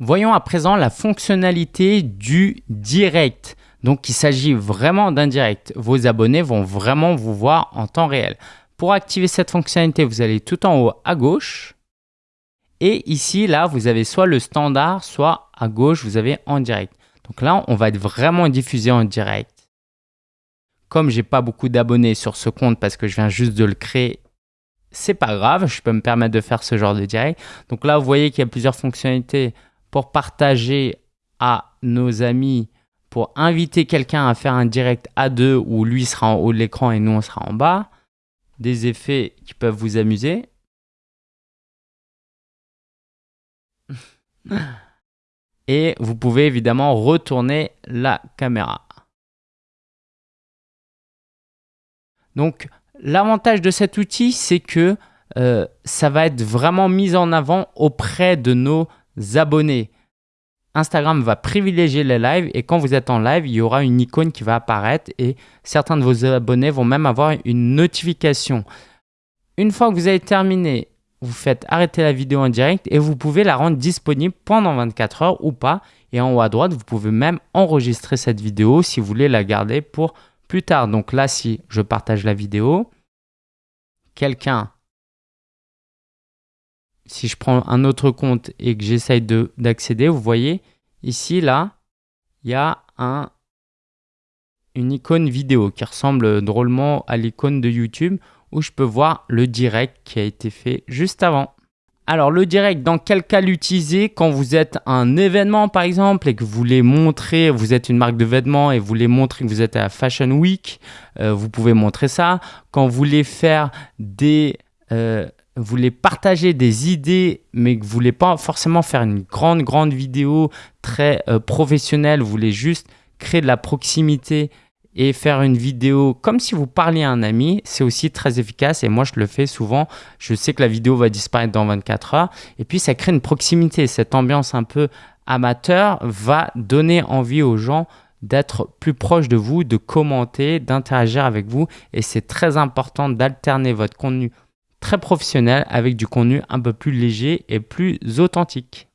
Voyons à présent la fonctionnalité du direct. Donc il s'agit vraiment d'un direct. Vos abonnés vont vraiment vous voir en temps réel. Pour activer cette fonctionnalité, vous allez tout en haut à gauche. Et ici, là, vous avez soit le standard, soit à gauche, vous avez en direct. Donc là, on va être vraiment diffusé en direct. Comme j'ai pas beaucoup d'abonnés sur ce compte parce que je viens juste de le créer, c'est pas grave, je peux me permettre de faire ce genre de direct. Donc là, vous voyez qu'il y a plusieurs fonctionnalités partager à nos amis, pour inviter quelqu'un à faire un direct à deux où lui sera en haut de l'écran et nous on sera en bas des effets qui peuvent vous amuser. Et vous pouvez évidemment retourner la caméra. Donc, l'avantage de cet outil, c'est que euh, ça va être vraiment mis en avant auprès de nos abonnés. Instagram va privilégier les lives et quand vous êtes en live, il y aura une icône qui va apparaître et certains de vos abonnés vont même avoir une notification. Une fois que vous avez terminé, vous faites arrêter la vidéo en direct et vous pouvez la rendre disponible pendant 24 heures ou pas. Et en haut à droite, vous pouvez même enregistrer cette vidéo si vous voulez la garder pour plus tard. Donc là, si je partage la vidéo, quelqu'un si je prends un autre compte et que j'essaye d'accéder, vous voyez, ici, là, il y a un, une icône vidéo qui ressemble drôlement à l'icône de YouTube où je peux voir le direct qui a été fait juste avant. Alors le direct, dans quel cas l'utiliser Quand vous êtes un événement par exemple et que vous voulez montrer, vous êtes une marque de vêtements et vous voulez montrer que vous êtes à Fashion Week, euh, vous pouvez montrer ça. Quand vous voulez faire des... Euh, voulez partager des idées, mais que vous voulez pas forcément faire une grande, grande vidéo très euh, professionnelle, vous voulez juste créer de la proximité et faire une vidéo comme si vous parliez à un ami, c'est aussi très efficace et moi je le fais souvent. Je sais que la vidéo va disparaître dans 24 heures et puis ça crée une proximité. Cette ambiance un peu amateur va donner envie aux gens d'être plus proche de vous, de commenter, d'interagir avec vous et c'est très important d'alterner votre contenu très professionnel avec du contenu un peu plus léger et plus authentique.